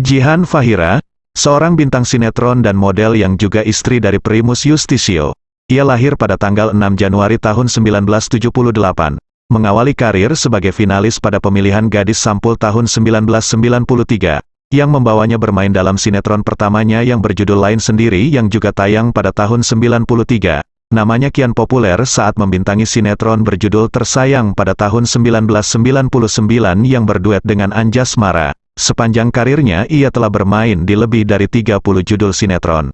Jihan Fahira, seorang bintang sinetron dan model yang juga istri dari Primus Justisio. Ia lahir pada tanggal 6 Januari tahun 1978. Mengawali karir sebagai finalis pada pemilihan gadis sampul tahun 1993, yang membawanya bermain dalam sinetron pertamanya yang berjudul Lain Sendiri yang juga tayang pada tahun 93. Namanya kian populer saat membintangi sinetron berjudul Tersayang pada tahun 1999 yang berduet dengan Anjas Mara. Sepanjang karirnya ia telah bermain di lebih dari 30 judul sinetron.